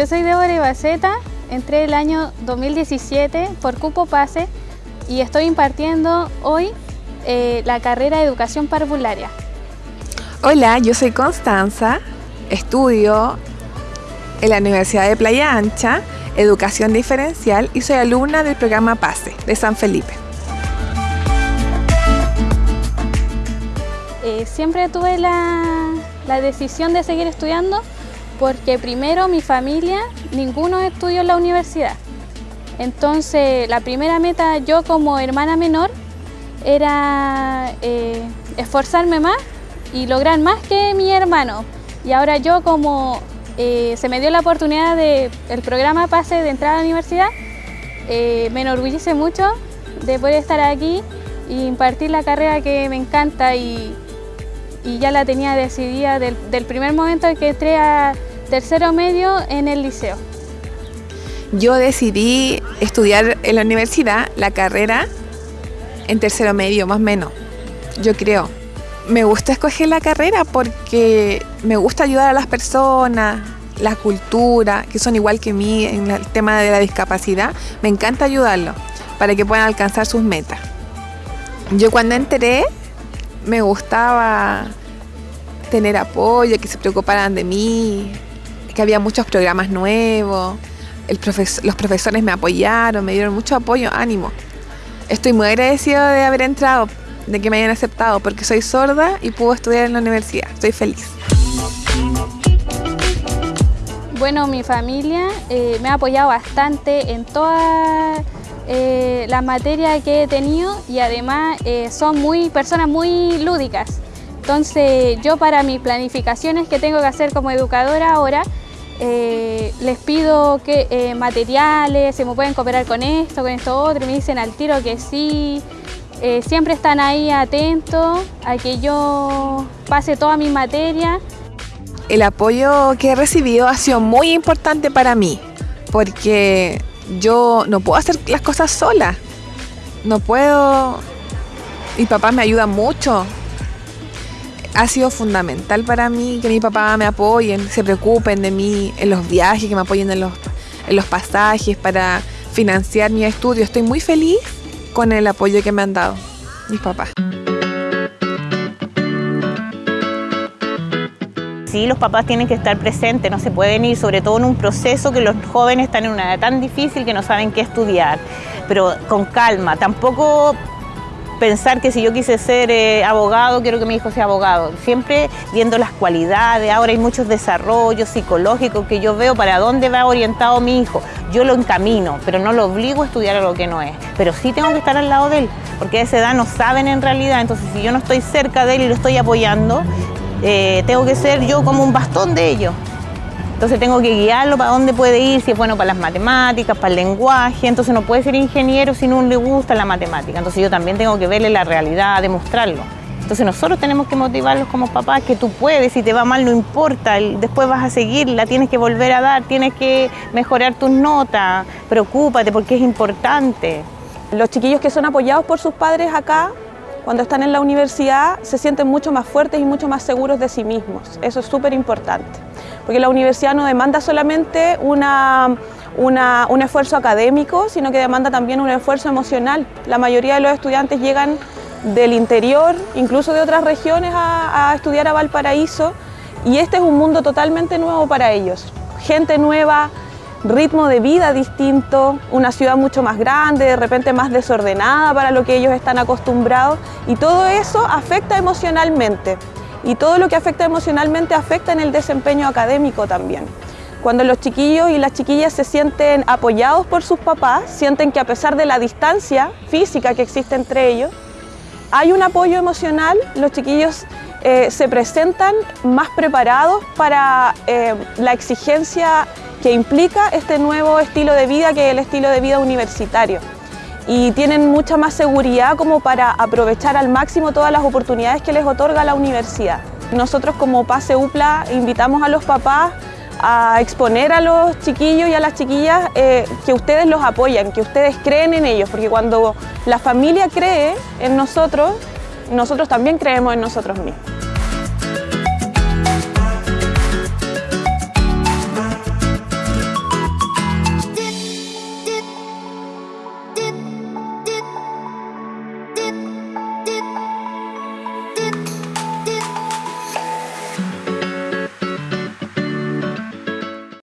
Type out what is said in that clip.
Yo soy Débora Ibaceta, entré el año 2017 por cupo pase y estoy impartiendo hoy eh, la carrera de Educación Parvularia. Hola, yo soy Constanza, estudio en la Universidad de Playa Ancha, Educación Diferencial y soy alumna del programa PASE de San Felipe. Eh, siempre tuve la, la decisión de seguir estudiando porque primero mi familia, ninguno estudió en la universidad. Entonces la primera meta yo como hermana menor era eh, esforzarme más y lograr más que mi hermano. Y ahora yo como eh, se me dio la oportunidad del programa PASE de entrar a la universidad, eh, me enorgullece mucho de poder estar aquí y impartir la carrera que me encanta y, ya la tenía decidida del, del primer momento en que entré a tercero medio en el liceo. Yo decidí estudiar en la universidad la carrera en tercero medio, más o menos, yo creo. Me gusta escoger la carrera porque me gusta ayudar a las personas, la cultura, que son igual que mí en el tema de la discapacidad. Me encanta ayudarlos para que puedan alcanzar sus metas. Yo cuando entré me gustaba tener apoyo, que se preocuparan de mí, que había muchos programas nuevos, los profesores me apoyaron, me dieron mucho apoyo, ánimo. Estoy muy agradecido de haber entrado, de que me hayan aceptado, porque soy sorda y puedo estudiar en la universidad. Estoy feliz. Bueno, mi familia eh, me ha apoyado bastante en todas eh, las materias que he tenido y además eh, son muy personas muy lúdicas. Entonces yo para mis planificaciones que tengo que hacer como educadora ahora, eh, les pido que eh, materiales, se me pueden cooperar con esto, con esto otro, y me dicen al tiro que sí. Eh, siempre están ahí atentos a que yo pase toda mi materia. El apoyo que he recibido ha sido muy importante para mí, porque yo no puedo hacer las cosas sola. No puedo... Mi papá me ayuda mucho, ha sido fundamental para mí que mi papá me apoyen, se preocupen de mí en los viajes, que me apoyen en los, en los pasajes para financiar mi estudio. Estoy muy feliz con el apoyo que me han dado mis papás. Sí, los papás tienen que estar presentes, no se pueden ir, sobre todo en un proceso que los jóvenes están en una edad tan difícil que no saben qué estudiar, pero con calma, tampoco pensar que si yo quise ser eh, abogado, quiero que mi hijo sea abogado. Siempre viendo las cualidades, ahora hay muchos desarrollos psicológicos que yo veo para dónde va orientado mi hijo. Yo lo encamino, pero no lo obligo a estudiar a lo que no es. Pero sí tengo que estar al lado de él, porque a esa edad no saben en realidad. Entonces, si yo no estoy cerca de él y lo estoy apoyando, eh, tengo que ser yo como un bastón de ellos. Entonces tengo que guiarlo para dónde puede ir, si es bueno para las matemáticas, para el lenguaje. Entonces no puede ser ingeniero si no le gusta la matemática. Entonces yo también tengo que verle la realidad, demostrarlo. Entonces nosotros tenemos que motivarlos como papás, que tú puedes, si te va mal no importa, después vas a seguirla, tienes que volver a dar, tienes que mejorar tus notas, preocúpate porque es importante. Los chiquillos que son apoyados por sus padres acá cuando están en la universidad se sienten mucho más fuertes y mucho más seguros de sí mismos. Eso es súper importante, porque la universidad no demanda solamente un esfuerzo académico, sino que demanda también un esfuerzo emocional. La mayoría de los estudiantes llegan del interior, incluso de otras regiones, a estudiar a Valparaíso, y este es un mundo totalmente nuevo para ellos. Gente nueva, ritmo de vida distinto, una ciudad mucho más grande, de repente más desordenada para lo que ellos están acostumbrados y todo eso afecta emocionalmente y todo lo que afecta emocionalmente afecta en el desempeño académico también. Cuando los chiquillos y las chiquillas se sienten apoyados por sus papás, sienten que a pesar de la distancia física que existe entre ellos, hay un apoyo emocional, los chiquillos eh, se presentan más preparados para eh, la exigencia que implica este nuevo estilo de vida que es el estilo de vida universitario y tienen mucha más seguridad como para aprovechar al máximo todas las oportunidades que les otorga la universidad. Nosotros como PASE UPLA invitamos a los papás a exponer a los chiquillos y a las chiquillas eh, que ustedes los apoyan, que ustedes creen en ellos, porque cuando la familia cree en nosotros, nosotros también creemos en nosotros mismos.